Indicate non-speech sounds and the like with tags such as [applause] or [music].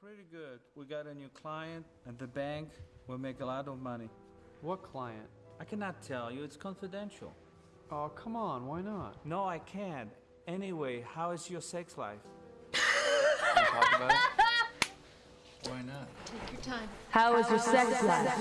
pretty good. We got a new client at the bank. We'll make a lot of money. What client? I cannot tell you, it's confidential. Oh, come on, why not? No, I can't. Anyway, how is your sex life? About? [laughs] Why not? Take your time. How is your sex life?